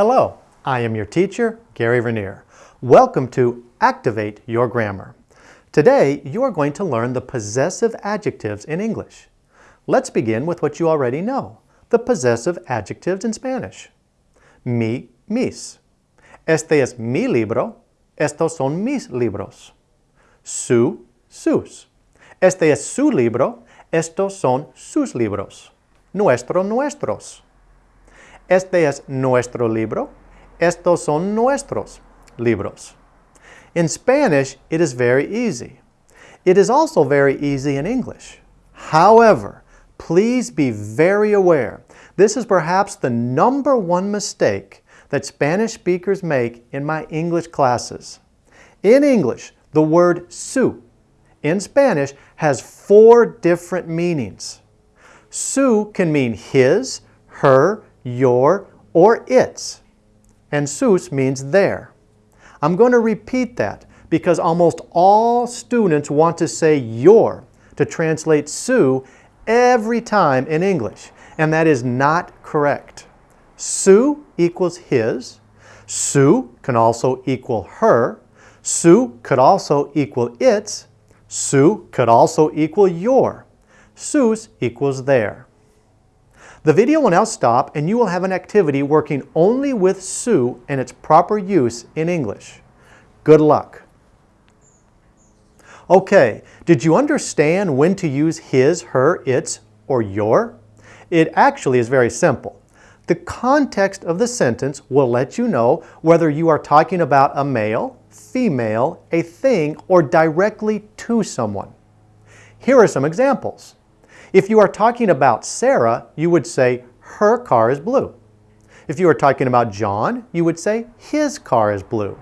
Hello, I am your teacher, Gary Vernier. Welcome to Activate Your Grammar. Today, you are going to learn the possessive adjectives in English. Let's begin with what you already know, the possessive adjectives in Spanish. Mi, mis. Este es mi libro, estos son mis libros. Su, sus. Este es su libro, estos son sus libros. Nuestro, nuestros. Este es nuestro libro, estos son nuestros libros. In Spanish, it is very easy. It is also very easy in English. However, please be very aware. This is perhaps the number one mistake that Spanish speakers make in my English classes. In English, the word su in Spanish has four different meanings. Su can mean his, her, your, or its. And sus means their. I'm going to repeat that because almost all students want to say your to translate su every time in English, and that is not correct. Su equals his. Su can also equal her. Su could also equal its. Su could also equal your. Sus equals their. The video will now stop and you will have an activity working only with su and its proper use in English. Good luck. Okay, did you understand when to use his, her, its, or your? It actually is very simple. The context of the sentence will let you know whether you are talking about a male, female, a thing, or directly to someone. Here are some examples. If you are talking about Sarah, you would say, her car is blue. If you are talking about John, you would say, his car is blue.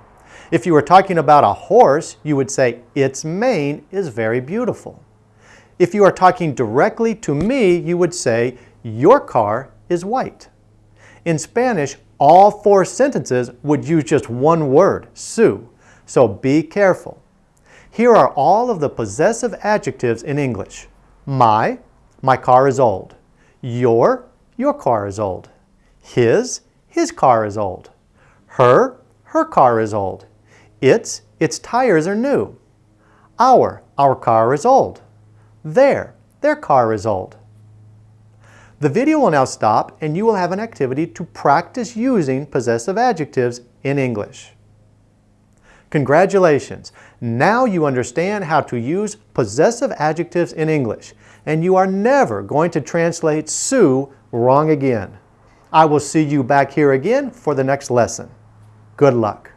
If you were talking about a horse, you would say, its mane is very beautiful. If you are talking directly to me, you would say, your car is white. In Spanish, all four sentences would use just one word, su, so be careful. Here are all of the possessive adjectives in English. My, my car is old. Your, your car is old. His, his car is old. Her, her car is old. Its, its tires are new. Our, our car is old. Their, their car is old. The video will now stop and you will have an activity to practice using possessive adjectives in English. Congratulations! Now you understand how to use possessive adjectives in English, and you are never going to translate su wrong again. I will see you back here again for the next lesson. Good luck.